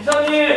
이사님!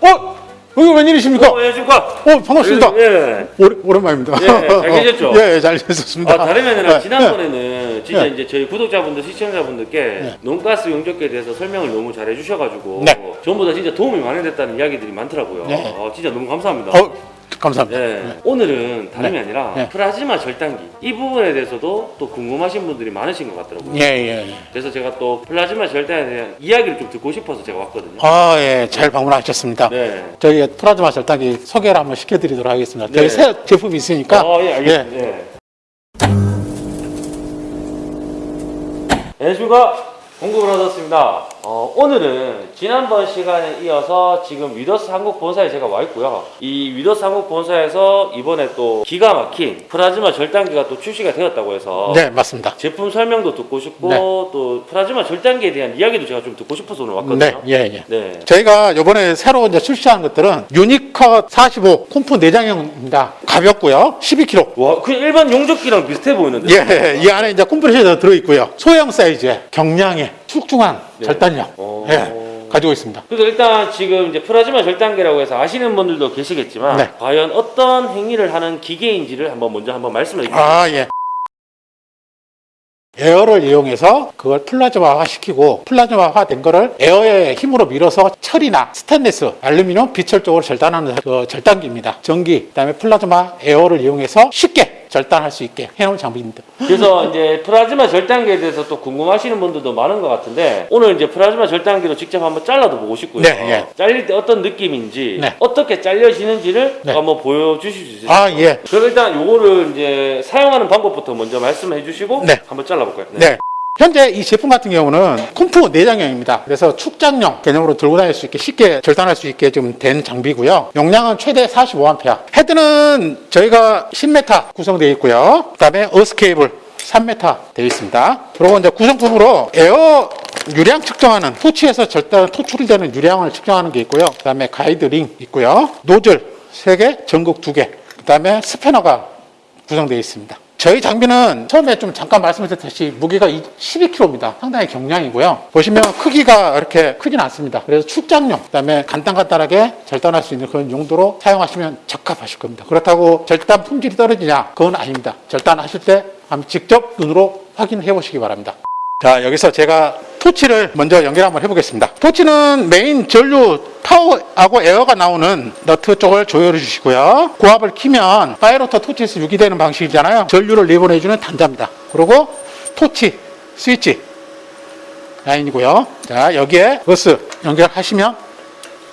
어? 여기 웬일이십니까? 어, 안녕하십니까? 어, 반갑습니다. 예. 오래, 오랜만입니다. 예, 잘 계셨죠? 예, 예, 잘 계셨습니다. 아, 다름이 아니라 예, 지난번에는 진짜 예. 이제 저희 구독자분들, 시청자분들께 논가스 용접기에 대해서 설명을 너무 잘 해주셔가지고 네. 전부 다 진짜 도움이 많이 됐다는 이야기들이 많더라고요. 네. 아, 진짜 너무 감사합니다. 어, 감사합니다. 네. 오늘은 다름이 네. 아니라 네. 플라즈마 절단기 이 부분에 대해서도 또 궁금하신 분들이 많으신 것 같더라고요. 예, 예. 예. 그래서 제가 또 플라즈마 절단에 대한 이야기를 좀 듣고 싶어서 제가 왔거든요. 아, 예, 잘 방문하셨습니다. 네. 저희 플라즈마 절단기 소개를 한번 시켜드리도록 하겠습니다. 네. 저희 새 제품이 있으니까. 어, 예, 알겠습니다. 예. 안녕하십니까. 공급을 얻었습니다. 어, 오늘은 지난번 시간에 이어서 지금 위더스 한국 본사에 제가 와 있고요. 이 위더스 한국 본사에서 이번에 또 기가 막힌 플라즈마 절단기가 또 출시가 되었다고 해서 네, 맞습니다. 제품 설명도 듣고 싶고 네. 또 플라즈마 절단기에 대한 이야기도 제가 좀 듣고 싶어서 오늘 왔거든요. 네, 예, 예. 네. 저희가 이번에 새로 이제 출시한 것들은 유니컷 45 콤프 내장형입니다. 가볍고요. 12kg. 와, 그냥 일반 용접기랑 비슷해 보이는데. 예, 이 안에 이제 컴프레셔도 들어 있고요. 소형 사이즈의 경량 의 출중한 네. 절단력. 오. 예, 가지고 있습니다. 그래서 일단 지금 이제 플라즈마 절단기라고 해서 아시는 분들도 계시겠지만 네. 과연 어떤 행위를 하는 기계인지를 한번 먼저 한번 주세요. 아, 예. 에어를 이용해서 그걸 플라즈마화 시키고 플라즈마화 된 거를 에어의 힘으로 밀어서 철이나 스테인리스, 알루미늄, 비철 쪽으로 절단하는 그 절단기입니다. 전기, 그다음에 플라즈마 에어를 이용해서 쉽게 절단할 수 있게 해놓은 장비입니다. 그래서 이제 플라즈마 절단기에 대해서 또 궁금하시는 분들도 많은 것 같은데 오늘 이제 플라즈마 절단기로 직접 한번 잘라도 보고 싶고요. 네, 예. 잘릴 때 어떤 느낌인지 네. 어떻게 잘려지는지를 네. 한번 보여주실 수 있으세요? 아, 예. 그럼 일단 요거를 이제 사용하는 방법부터 먼저 말씀해 주시고 네. 한번 잘라볼까요? 네. 현재 이 제품 같은 경우는 콤프 내장형입니다. 그래서 출장용 개념으로 들고 다닐 수 있게 쉽게 절단할 수 있게 좀 된 장비고요. 용량은 최대 45A. 헤드는 저희가 10m 구성되어 있고요. 그 다음에 어스 케이블 3m 되어 있습니다. 그리고 이제 구성품으로 에어 유량 측정하는 토치에서 절단 토출되는 유량을 측정하는 게 있고요. 그 다음에 가이드 링 있고요. 노즐 3개, 전극 2개. 그 다음에 스패너가 구성되어 있습니다. 저희 장비는 처음에 좀 잠깐 말씀드렸듯이 무게가 12kg입니다. 상당히 경량이고요. 보시면 크기가 이렇게 크진 않습니다. 그래서 출장용, 그 다음에 간단간단하게 절단할 수 있는 그런 용도로 사용하시면 적합하실 겁니다. 그렇다고 절단 품질이 떨어지냐? 그건 아닙니다. 절단하실 때 한번 직접 눈으로 확인해 보시기 바랍니다. 자, 여기서 제가 토치를 먼저 연결 한번 해보겠습니다. 토치는 메인 전류 파워하고 에어가 나오는 너트 쪽을 조여해 주시고요. 고압을 키면 파이로터 토치에서 유기되는 방식이잖아요. 전류를 내보내 주는 단자입니다. 그리고 토치, 스위치 라인이고요. 자, 여기에 어스 연결하시면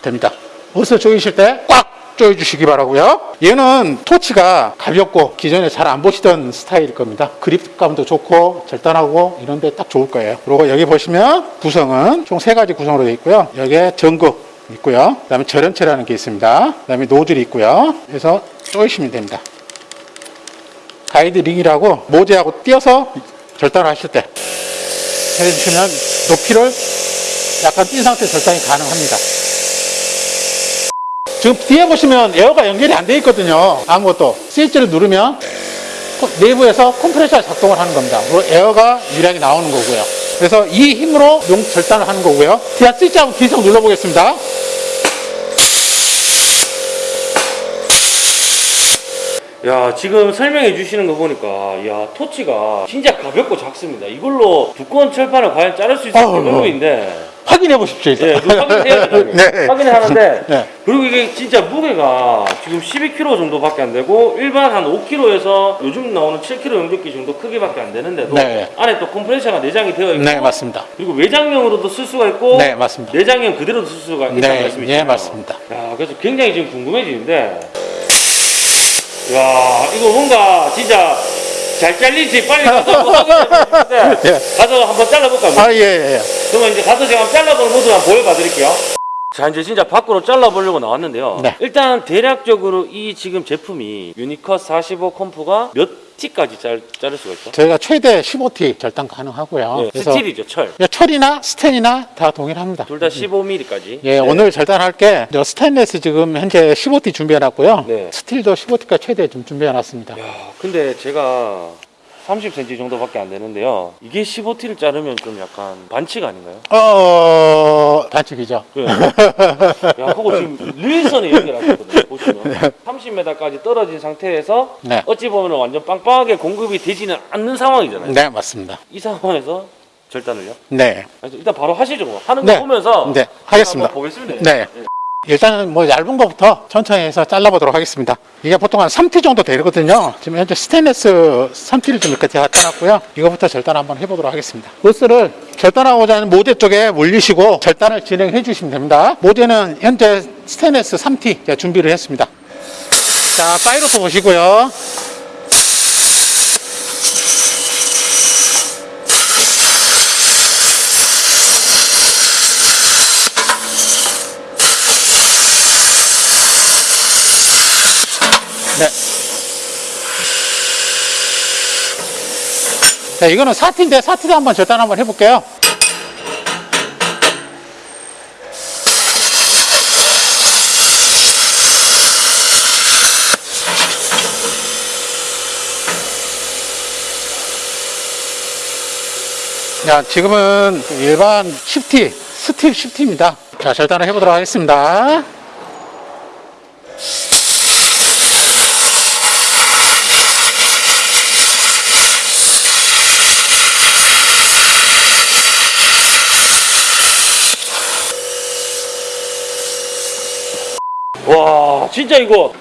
됩니다. 어스 조이실 때꽉 조여주시기 바라고요. 얘는 토치가 가볍고 기존에 잘 안 보시던 스타일일 겁니다. 그립감도 좋고 절단하고 이런 데 딱 좋을 거예요. 그리고 여기 보시면 구성은 총 세 가지 구성으로 되어 있고요. 여기에 전극 있고요. 그 다음에 절연체라는 게 있습니다. 그 다음에 노즐이 있고요. 그래서 조이시면 됩니다. 가이드 링이라고 모재하고 띄어서 절단을 하실 때 해주시면 높이를 약간 띈 상태 절단이 가능합니다. 지금 뒤에 보시면 에어가 연결이 안돼 있거든요. 아무것도. 스위치를 누르면 코- 내부에서 컴프레셔 작동을 하는 겁니다. 그리고 에어가 유량이 나오는 거고요. 그래서 이 힘으로 용 절단을 하는 거고요. 제가 스위치 한번 계속 눌러보겠습니다. 야 지금 설명해 주시는 거 보니까 야 토치가 진짜 가볍고 작습니다. 이걸로 두꺼운 철판을 과연 자를 수 있을지 아우, 의문인데 확인해 보십시오. 일단. 예, 그 확인해야죠. 네. 확인하는데 네. 그리고 이게 진짜 무게가 지금 12kg 정도밖에 안 되고 일반 한 5kg에서 요즘 나오는 7kg 용접기 정도 크기밖에 안 되는데도 네. 안에 또 컴프레셔가 내장이 되어 있고 네, 맞습니다. 그리고 외장형으로도 쓸 수가 있고 네, 맞습니다. 내장형 그대로도 쓸 수가 있다는 네, 말씀이시죠? 예, 맞습니다. 야, 그래서 굉장히 지금 궁금해지는데, 야, 이거 뭔가 진짜 잘 잘릴지 빨리 가서 한번 예. 가서 한번 잘라볼까요? 아, 예, 예. 그러면 이제 가서 제가 잘라보는 모습 한번 보여봐 드릴게요. 자, 이제 진짜 밖으로 잘라보려고 나왔는데요. 네. 일단 대략적으로 이 지금 제품이 유니컷 45 컴프가 몇 T까지 잘, 자를 수가 있죠? 저희가 최대 15T 절단 가능하고요. 네, 스틸이죠, 철. 철이나 스텐이나 다 동일합니다. 둘 다 15mm까지. 예, 오늘 절단할 게저 스테인레스 지금 현재 15T 준비해 놨고요. 네. 스틸도 15T까지 최대 좀 준비해 놨습니다. 야, 근데 제가 30cm 정도밖에 안 되는데요. 이게 15T를 자르면 좀 약간 반칙 아닌가요? 어, 반칙이죠. 네. 야, 그거 지금 릴선에 연결하셨거든요. 보시면 30m까지 떨어진 상태에서 네. 어찌 보면 완전 빵빵하게 공급이 되지는 않는 상황이잖아요. 네, 맞습니다. 이 상황에서 절단을요? 네. 일단 바로 하시죠. 뭐. 하는 네. 거 보면서 네, 하겠습니다. 보겠습니다. 네. 일단은 뭐 얇은 거부터 천천히 해서 잘라보도록 하겠습니다. 이게 보통 한 3T 정도 되거든요. 지금 현재 스테인레스 3T를 좀 이렇게 갖다 놨고요. 이거부터 절단 한번 해보도록 하겠습니다. 어스를 절단하고자 하는 모재 쪽에 물리시고 절단을 진행해 주시면 됩니다. 모재는 현재 스테인레스 3T 제가 준비를 했습니다. 자, 파이로스 보시고요. 자, 이거는 4T인데 4T도 한번 절단 한번 해볼게요. 자, 지금은 일반 10T, 스틸 10T입니다. 자, 절단을 해보도록 하겠습니다. 와, 진짜 이거.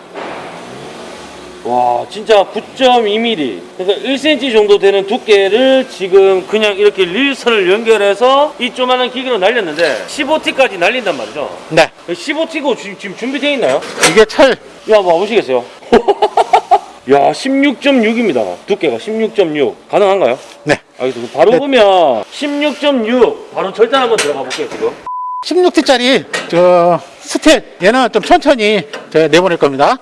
와, 진짜 9.2mm. 그러니까 1cm 정도 되는 두께를 지금 그냥 이렇게 릴선을 연결해서 이 조만한 기계로 날렸는데 15T까지 날린단 말이죠. 네. 15T고 지금 준비되어 있나요? 이게 철, 야, 한번 보시겠어요? 야, 16.6입니다. 두께가 16.6. 가능한가요? 네. 알겠습니다. 바로 네. 보면 16.6. 바로 절단 한번 들어가 볼게요, 지금. 16T짜리 저 스틸 얘는 좀 천천히 내보낼 겁니다.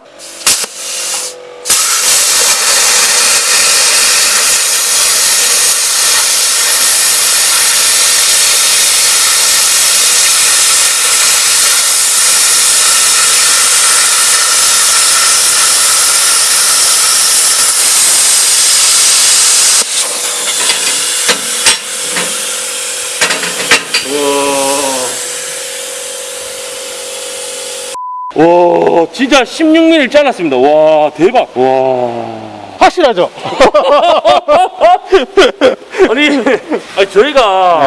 와. 와, 진짜 16mm 잘랐습니다. 와, 대박. 와. 확실하죠? 아니, 아니 저희가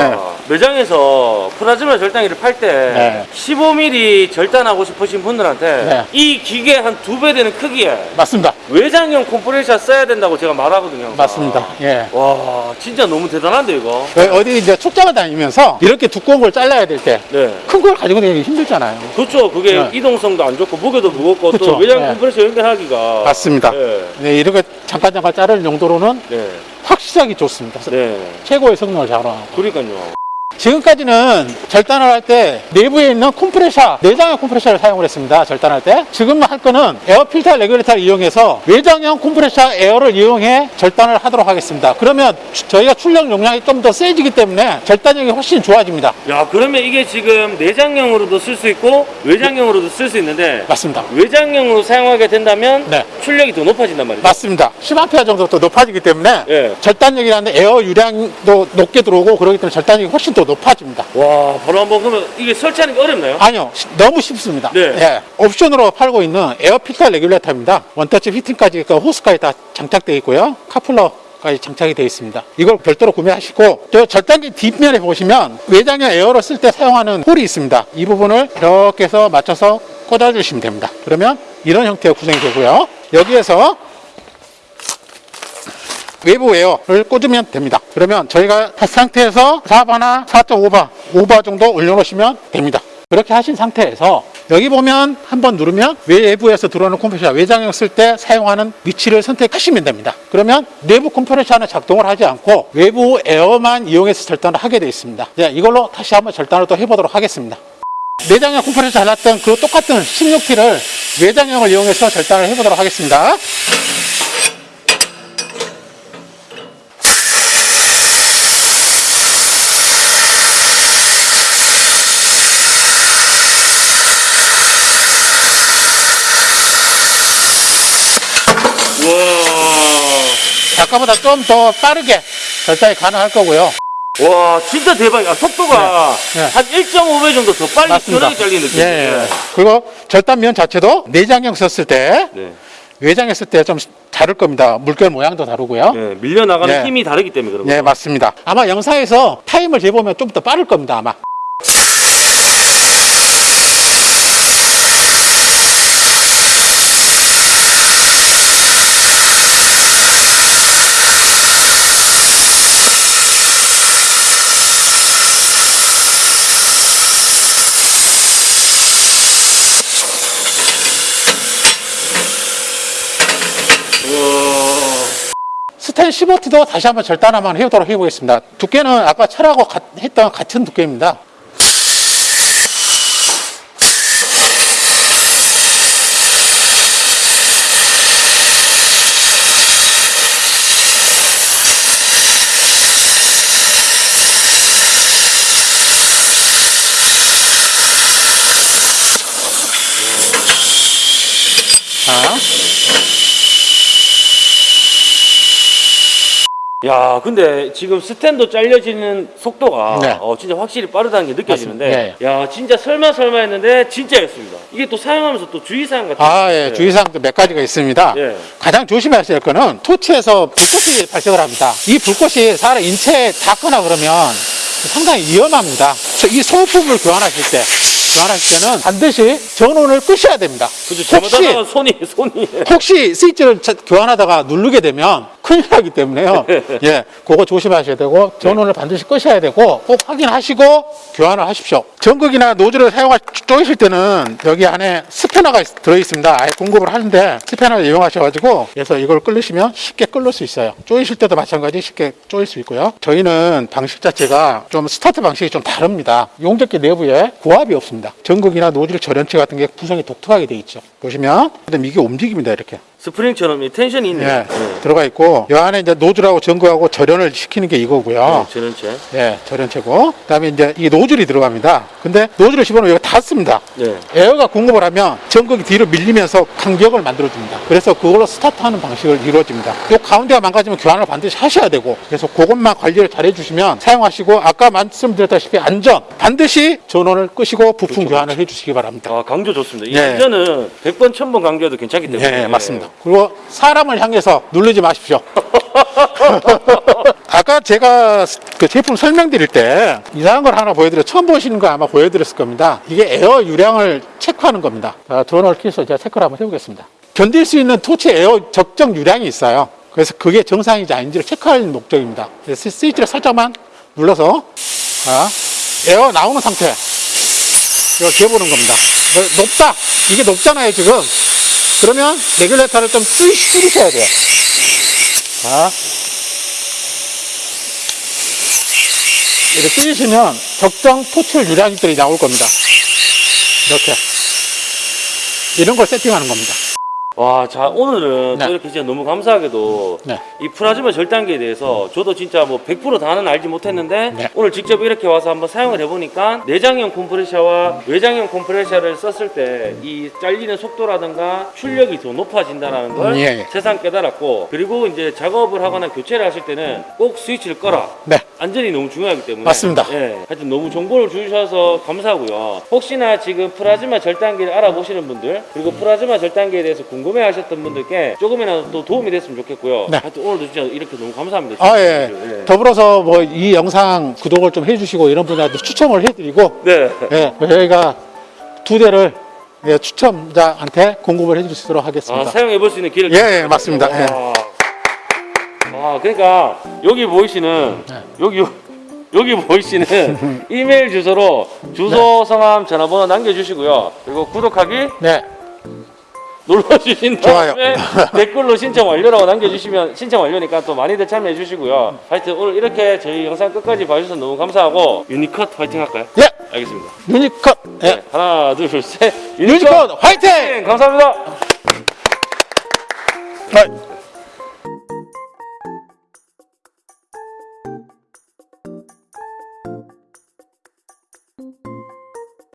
네. 매장에서 프라즈마 절단기를 팔 때 네. 15mm 절단하고 싶으신 분들한테 네. 이 기계 한 두 배 되는 크기에 맞습니다. 외장형 컴프레셔 써야 된다고 제가 말하거든요. 맞습니다. 예. 와, 진짜 너무 대단한데 이거. 그 어디 이제 출장을 다니면서 이렇게 두꺼운 걸 잘라야 될 때 큰걸 네. 가지고 다니기 힘들잖아요. 그렇죠. 그게 네. 이동성도 안 좋고 무게도 무겁고 또 그쵸. 외장 네. 컴프레셔 연결하기가 맞습니다. 네. 네, 이렇게 잠깐 잠깐 자를 정도로는 네. 확실하게 좋습니다. 네. 최고의 성능을 자랑하고. 그러니까요. 지금까지는 절단을 할 때 내부에 있는 컴프레셔, 내장형 컴프레셔를 사용을 했습니다. 절단할 때. 지금 할 거는 에어 필터 레귤레이터를 이용해서 외장형 컴프레셔 에어를 이용해 절단을 하도록 하겠습니다. 그러면 주- 저희가 출력 용량이 좀 더 세지기 때문에 절단력이 훨씬 좋아집니다. 야, 그러면 이게 지금 내장형으로도 쓸 수 있고 외장형으로도 쓸 수 있는데 맞습니다. 외장형으로 사용하게 된다면 네. 출력이 더 높아진단 말이죠. 맞습니다. 10A 정도 더 높아지기 때문에 예. 절단력이라는 에어 유량도 높게 들어오고 그러기 때문에 절단력이 훨씬 더 높아집니다. 와, 바로 한번 그러면 이게 설치하는 게 어렵나요? 아니요, 시- 너무 쉽습니다. 네. 예, 옵션으로 팔고 있는 에어 필터 레귤레이터입니다. 원터치 피팅까지 그 호스까지 다 장착되어 있고요. 커플러 까지 장착이 되어 있습니다. 이걸 별도로 구매하시고 저 절단기 뒷면에 보시면 외장형 에어를 쓸때 사용하는 홀이 있습니다. 이 부분을 이렇게 해서 맞춰서 꽂아주시면 됩니다. 그러면 이런 형태의 구성이 되고요. 여기에서 외부 에어를 꽂으면 됩니다. 그러면 저희가 한 상태에서 4바나 4.5바, 5바 정도 올려놓으시면 됩니다. 그렇게 하신 상태에서 여기 보면 한번 누르면 외부에서 들어오는 컴프레셔 외장형 쓸 때 사용하는 위치를 선택하시면 됩니다. 그러면 내부 컴프레셔는 작동을 하지 않고 외부 에어만 이용해서 절단을 하게 되어 있습니다. 네, 이걸로 다시 한번 절단을 또 해보도록 하겠습니다. 내장형 컴프레셔 잘랐던 그 똑같은 16T를 외장형을 이용해서 절단을 해보도록 하겠습니다. 와. 아까보다 좀 더 빠르게 절단이 가능할 거고요. 와 진짜 대박이야 속도가 네. 네. 한 1.5배 정도 더 빨리 시원하게 잘리는 느낌 예, 예. 그리고 절단면 자체도 내장형 썼을 때 네. 외장 했을 때좀 다를 겁니다. 물결 모양도 다르고요. 네, 밀려나가는 네. 힘이 다르기 때문에 그런 네, 거죠 맞습니다. 아마 영상에서 타임을 재보면 좀 더 빠를 겁니다, 아마. 스텐 15T도 다시 한번 절단 한번 해보도록 해보겠습니다. 두께는 아까 철하고 같- 했던 같은 두께입니다. 자, 야 근데 지금 스탠도 잘려지는 속도가 네. 어, 진짜 확실히 빠르다는 게 느껴지는데 맞습니다. 야 진짜 설마 설마 했는데 진짜였습니다 이게 또 사용하면서 또 주의사항 같은 아, 게 예, 있어요. 주의사항도 몇 가지가 있습니다. 예. 가장 조심하셔야 될 거는 토치에서 불꽃이 발생을 합니다. 이 불꽃이 사람 인체에 닿거나 그러면 상당히 위험합니다. 이 소품을 교환하실 때, 교환하실 때는 반드시 전원을 끄셔야 됩니다. 그죠 혹시, 손이 손이 혹시 스위치를 차- 교환하다가 누르게 되면 큰일 나기 때문에요. 예, 그거 조심하셔야 되고, 전원을 반드시 끄셔야 되고, 꼭 확인하시고 교환을 하십시오. 전극이나 노즐을 사용하, 쪼이실 때는 여기 안에 스패너가 있- 들어 있습니다. 아예 공급을 하는데 스패너를 이용하셔가지고, 그래서 이걸 끌으시면 쉽게 끌을 수 있어요. 쪼이실 때도 마찬가지 쉽게 쪼일 수 있고요. 저희는 방식 자체가 좀 스타트 방식이 좀 다릅니다. 용접기 내부에 고압이 없습니다. 전극이나 노즐 절연체 같은 게 구성이 독특하게 되어 있죠. 보시면, 그다음 이게 움직입니다. 이렇게. 스프링처럼 이 텐션이 있네요 예, 네. 들어가 있고 이 안에 이제 노즐하고 전구하고 절연을 시키는 게 이거고요. 네, 전원체 예, 절연체고 그다음에 이제 이 노즐이 들어갑니다. 근데 노즐을 집어넣으면 이거 닫습니다. 네. 에어가 공급을 하면 전극이 뒤로 밀리면서 간격을 만들어줍니다. 그래서 그걸로 스타트하는 방식을 이루어집니다. 이 가운데가 망가지면 교환을 반드시 하셔야 되고 그래서 그것만 관리를 잘 해주시면 사용하시고 아까 말씀드렸다시피 안전 반드시 전원을 끄시고 부품 교환을 해주시기 바랍니다. 아 강조 좋습니다 이 예. 안전은 100번 1000번 강조해도 괜찮기 때문에 예, 맞습니다. 그리고 사람을 향해서 누르지 마십시오. 아까 제가 그 제품 설명드릴 때 이상한 걸 하나 보여드려 처음 보시는 거 아마 보여드렸을 겁니다. 이게 에어 유량을 체크하는 겁니다. 자, 드론을 켜서 제가 체크를 한번 해보겠습니다. 견딜 수 있는 토치 에어 적정 유량이 있어요. 그래서 그게 정상인지 아닌지를 체크할 목적입니다. 스위치를 살짝만 눌러서 자, 에어 나오는 상태 이걸 재보는 겁니다. 뭐, 높다. 이게 높잖아요, 지금. 그러면 레귤레이터를 좀 뚫- 뚫으셔야 돼요. 자. 이렇게 뚫으시면 적정 토출 유량들이 나올 겁니다. 이렇게. 이런 걸 세팅하는 겁니다. 와, 자 오늘은 네. 또 이렇게 진짜 너무 감사하게도 네. 이 플라즈마 절단기에 대해서 저도 진짜 뭐 100% 다는 알지 못했는데 네. 오늘 직접 이렇게 와서 한번 사용을 해보니까 내장형 컴프레셔와 외장형 컴프레셔를 썼을 때 이 잘리는 속도라든가 출력이 더 높아진다는 걸 음, 예, 예. 새삼 깨달았고 그리고 이제 작업을 하거나 교체를 하실 때는 꼭 스위치를 꺼라. 네. 안전이 너무 중요하기 때문에 맞습니다. 예, 하여튼 너무 정보를 주셔서 감사하고요. 혹시나 지금 플라즈마 절단기를 알아보시는 분들 그리고 플라즈마 절단기에 대해서 궁금 해 하셨던 분들께 조금이라도 또 도움이 됐으면 좋겠고요. 네. 하여튼 오늘도 진짜 이렇게 너무 감사합니다. 아, 예. 예. 더불어서 뭐 이 영상 구독을 좀 해주시고 이런 분들한테 추첨을 해드리고 네. 예, 저희가 두 대를 예, 추첨자한테 공급을 수 있도록 아, 하겠습니다. 사용해 볼 수 있는 기회를 예. 예, 맞습니다. 예. 와. 아, 그러니까 여기 보이시는 네. 여기 여기 보이시는 이메일 주소로 주소, 성함, 전화번호 남겨주시고요. 그리고 구독하기 네. 눌러주신 좋아요. 다음에 댓글로 신청 완료라고 남겨주시면 신청 완료니까 또 많이들 참여해 주시고요. 하여튼 오늘 이렇게 저희 영상 끝까지 봐주셔서 너무 감사하고 유니컷 화이팅 할까요? 예, 알겠습니다. 유니컷. 예. 네, 하나, 둘, 셋. 유니컷 화이팅! 감사합니다. 아,